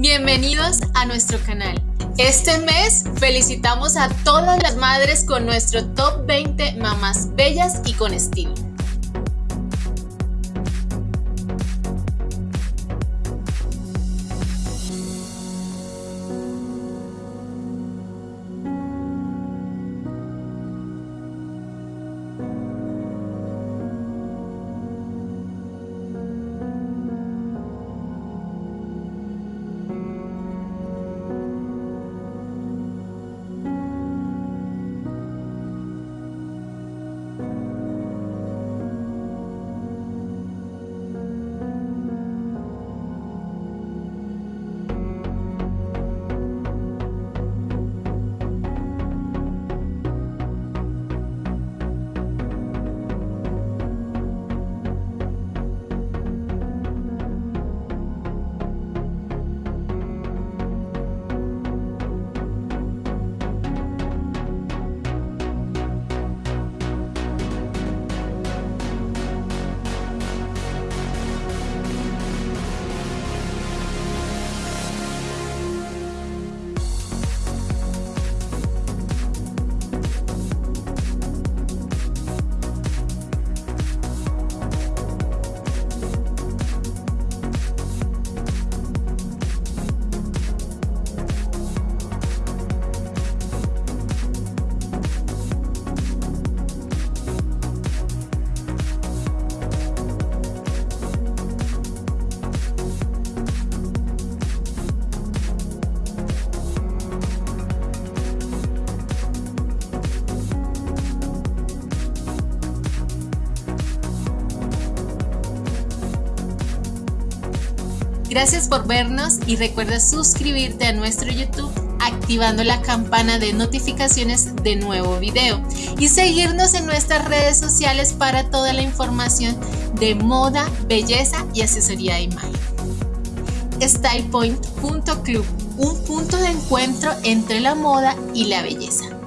Bienvenidos a nuestro canal. Este mes felicitamos a todas las madres con nuestro top 20 mamás bellas y con estilo. Gracias por vernos y recuerda suscribirte a nuestro YouTube activando la campana de notificaciones de nuevo video y seguirnos en nuestras redes sociales para toda la información de moda, belleza y asesoría de imagen. StylePoint.club, un punto de encuentro entre la moda y la belleza.